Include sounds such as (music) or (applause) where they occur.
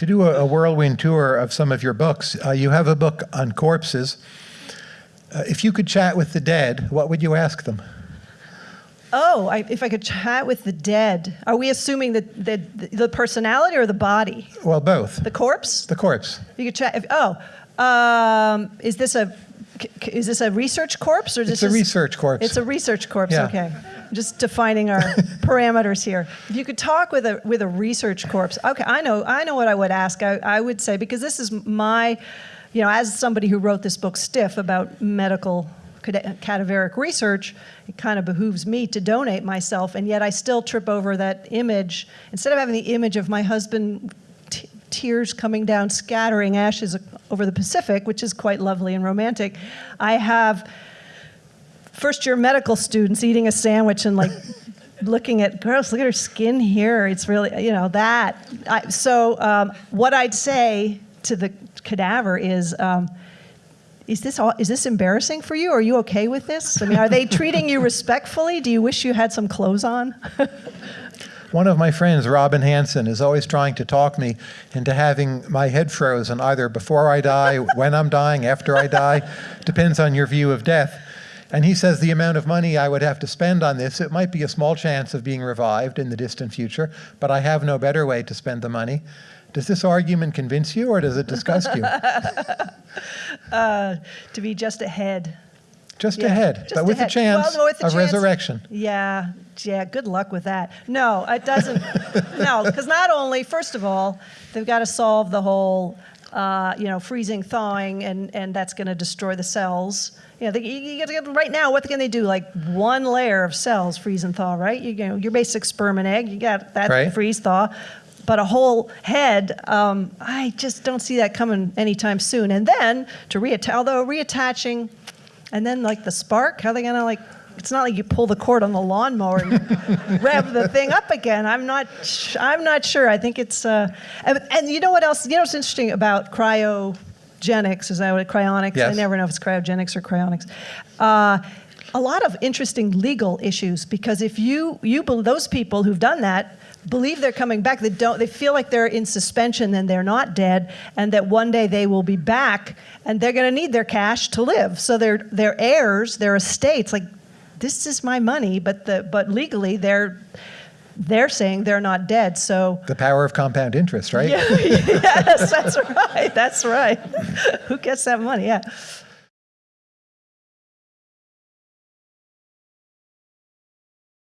to do a, a whirlwind tour of some of your books. Uh, you have a book on corpses. Uh, if you could chat with the dead, what would you ask them? Oh, I, if I could chat with the dead, are we assuming that the, the personality or the body? Well, both. The corpse? The corpse. You could chat. If, oh, um, is this a is this a research corpse or is It's this a research corpse. It's a research corpse. Yeah. Okay, just defining our (laughs) parameters here. If you could talk with a with a research corpse, okay, I know I know what I would ask. I, I would say because this is my, you know, as somebody who wrote this book, Stiff, about medical cadaveric research, it kind of behooves me to donate myself, and yet I still trip over that image. Instead of having the image of my husband t- tears coming down, scattering ashes over the Pacific, which is quite lovely and romantic, I have first year medical students eating a sandwich and like (laughs) looking at girls look at her skin here it's really you know that I, so um, what i'd say to the cadaver is um, is this all, is this embarrassing for you? Are you okay with this? I mean, are they treating you respectfully? Do you wish you had some clothes on? (laughs) One of my friends, Robin Hanson, is always trying to talk me into having my head frozen either before I die, when I'm dying, after I die. Depends on your view of death. And he says the amount of money I would have to spend on this, it might be a small chance of being revived in the distant future, but I have no better way to spend the money. Does this argument convince you or does it disgust you? (laughs) uh, to be just ahead. Just Yeah, ahead, just but with ahead. a chance Well, with a of chance. resurrection. Yeah, yeah, good luck with that. No, it doesn't. (laughs) no, because not only, first of all, they've got to solve the whole, uh, you know, freezing, thawing, and, and that's going to destroy the cells. You know, they, you, you right now, what can they do? Like one layer of cells freeze and thaw, right? You, you know, your basic sperm and egg, you got that Right. freeze thaw. But a whole head, um, I just don't see that coming anytime soon. And then to reattach, although reattaching, and then like the spark, how are they gonna like? It's not like you pull the cord on the lawnmower and (laughs) rev the thing up again. I'm not. I'm not sure. I think it's. Uh, and, and you know what else? You know what's interesting about cryogenics? Is that what cryonics? I never know if it's cryogenics or cryonics. Uh, a lot of interesting legal issues because if you you those people who've done that believe they're coming back they don't they feel like they're in suspension and they're not dead and that one day they will be back and they're going to need their cash to live so their their heirs their estates like this is my money but the but legally they're they're saying they're not dead so. The power of compound interest, right? (laughs) yes that's right that's right. (laughs) Who gets that money? Yeah